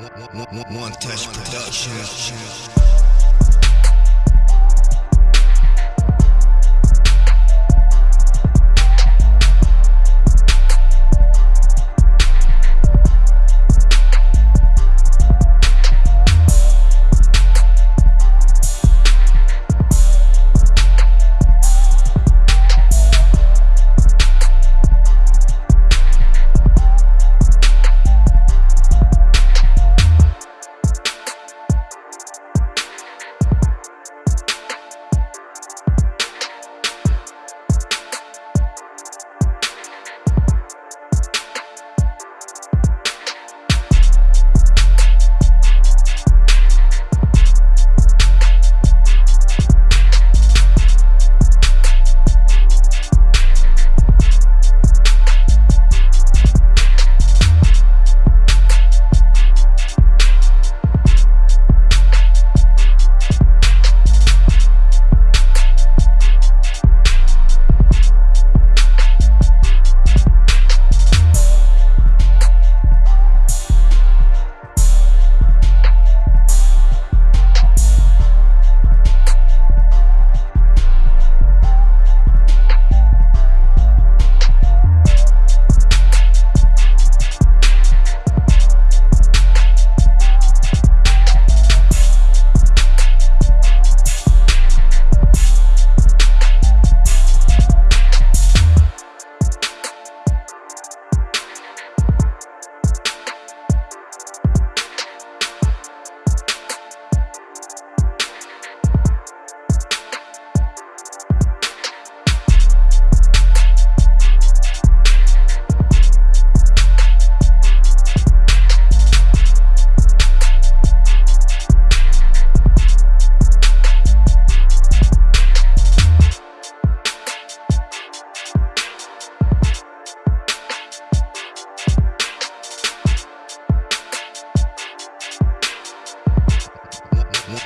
One Touch Production.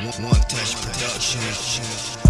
One Touch Production.